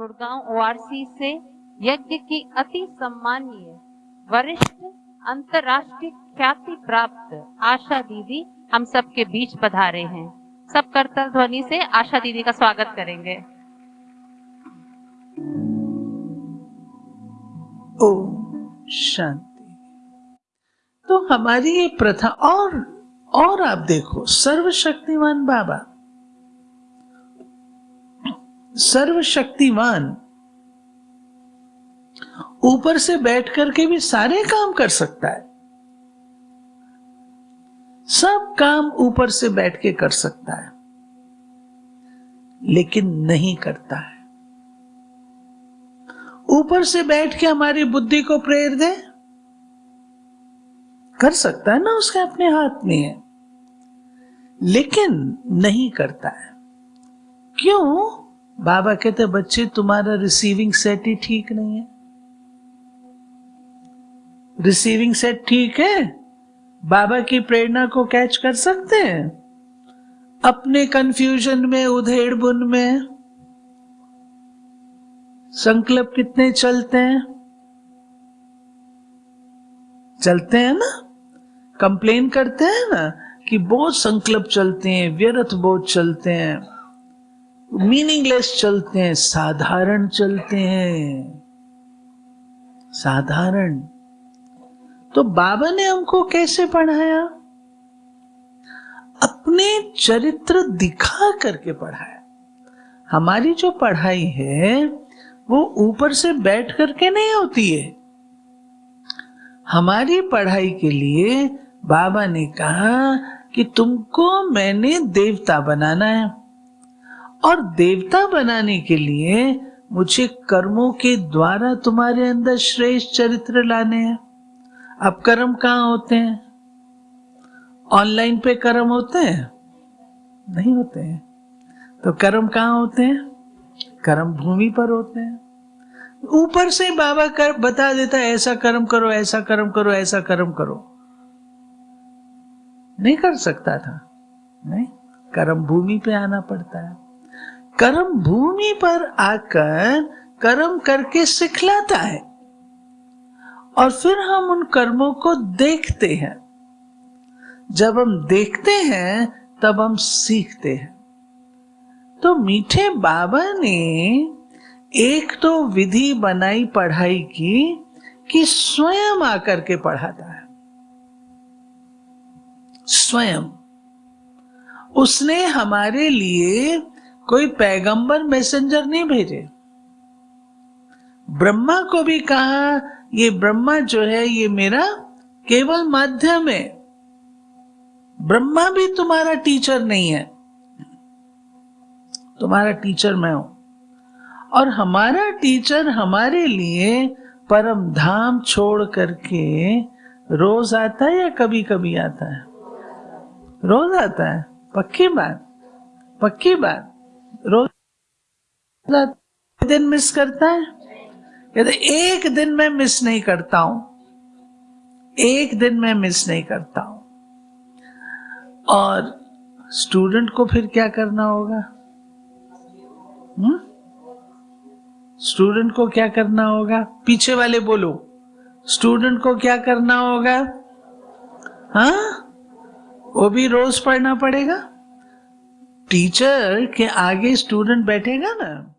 Gurgaon ORC से यज्ञ की अति सम्मानीय वरिष्ठ अंतर्राष्ट्रीय ख्याति प्राप्त आशा दीदी हम सबके बीच पधारे हैं। सब करतल ध्वनि से आशा दीदी का स्वागत करेंगे। ओ शांति। तो हमारी ये प्रथा और और आप देखो, सर्वशक्तिमान बाबा। सर्वशक्तिमान। ऊपर से बैठ करके भी सारे काम कर सकता है। सब काम ऊपर से बैठ के कर सकता है, लेकिन नहीं करता है। ऊपर से बैठ के हमारी बुद्धि को प्रेर दे। कर सकता है ना उसके अपने हाथ में है, लेकिन नहीं करता है। क्यों? बाबा कहते, बच्चे, तुम्हारा रिसीविंग सेट ही ठीक नहीं है. रिसीविंग सेट ठीक है? बाबा की प्रेरणा को कैच कर सकते हैं? अपने कंफ्यूजन में, उधेड़ बुन में, संकल्प कितने चलते हैं? चलते हैं ना? कंप्लेन करते हैं ना कि बहुत संकल्प चलते हैं, व्यर्थ बहुत चलते हैं। मीनिंगलेस चलते हैं, साधारण चलते हैं। साधारण। तो बाबा ने हमको कैसे पढ़ाया? अपने चरित्र दिखा करके पढ़ाया। हमारी जो पढ़ाई है, वो ऊपर से बैठ करके नहीं होती है। हमारी पढ़ाई के लिए बाबा ने कहा कि तुमको मैंने देवता बनाना है। और देवता बनाने के लिए मुझे कर्मों के द्वारा तुम्हारे अंदर श्रेष्ठ चरित्र लाने हैं। अब कर्म कहाँ होते हैं? ऑनलाइन पे कर्म होते हैं? नहीं होते हैं। तो कर्म कहाँ होते हैं? कर्म भूमि पर होते हैं। ऊपर से बाबा कर, बता देता है, ऐसा कर्म करो, ऐसा कर्म करो, ऐसा कर्म करो। नहीं कर सकता था। नहीं, कर्म भूमि पे आना पड़ता है। कर्म भूमि पर आकर कर्म करके सिखलाता है। और फिर हम उन कर्मों को देखते हैं। जब हम देखते हैं, तब हम सीखते हैं। तो मीठे बाबा ने एक तो विधि बनाई पढ़ाई की कि स्वयं आकर के पढ़ाता है। स्वयं। उसने हमारे लिए कोई पैगंबर मैसेंजर नहीं भेजे। ब्रह्मा को भी कहा, ये ब्रह्मा जो है, ये मेरा केवल माध्यम है। ब्रह्मा भी तुम्हारा टीचर नहीं है। तुम्हारा टीचर मैं हूँ। और हमारा टीचर हमारे लिए परम धाम छोड़ करके रोज आता है या कभी कभी आता है? रोज आता है। पक्की बात पक्की बात। रोज दिन मिस करता है? कहते, एक दिन में मिस नहीं करता हूँ। एक दिन में मिस नहीं करता हूँ। और स्टूडेंट को फिर क्या करना होगा? हम्म? स्टूडेंट को क्या करना होगा? पीछे वाले बोलो स्टूडेंट को क्या करना होगा? हाँ? वो भी रोज पढ़ना पड़ेगा? टीचर के आगे स्टूडेंट बैठेगा ना?